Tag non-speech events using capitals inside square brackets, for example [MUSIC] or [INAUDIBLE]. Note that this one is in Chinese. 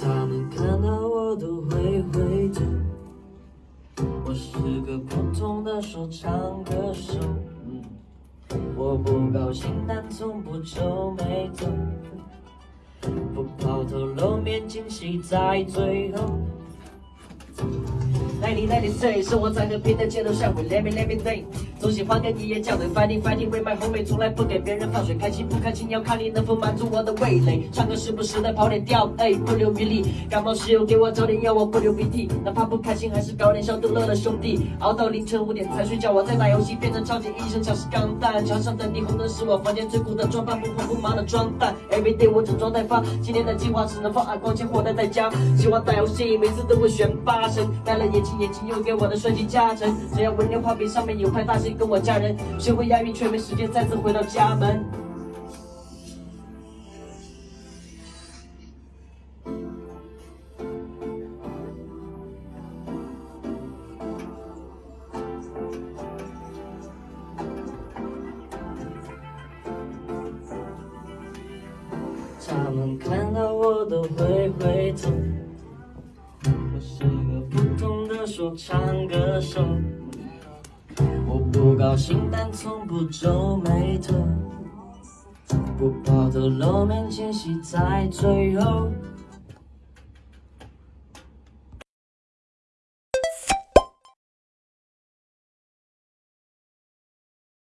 他们看到我都会回头。我是个普通的说唱歌手，我不高兴但从不皱眉头，不抛头露面惊喜在最后。Ninety ninety 生活在和平的街头上，会 let me let me think，总喜欢跟你演讲的 fighting fighting with my homie，从来不给别人放水，开心不开心要看你能否满足我的味蕾。唱歌时不时的跑点调，哎，不留余力。感冒时有给我找点药，我不流鼻涕。哪怕不开心，还是搞点小逗乐的兄弟。熬 [LAUGHS] 到凌晨五点才睡觉，我在打游戏，变成超级医生，像是钢蛋。墙上的霓虹灯是我房间最酷的装扮，不慌不忙的装蛋。Every day 我整装待发，今天的计划只能放暗光间或待在家。喜欢打游戏，每次都会选八神，戴了眼镜。眼睛又给我的帅气加成，只要文念画笔上面有块大星，跟我家人学会押韵，却没时间再次回到家门。他们看到我都会回头。我是个普通的说唱歌手，高兴但从不皱眉头，不抛头露面惊喜在最后。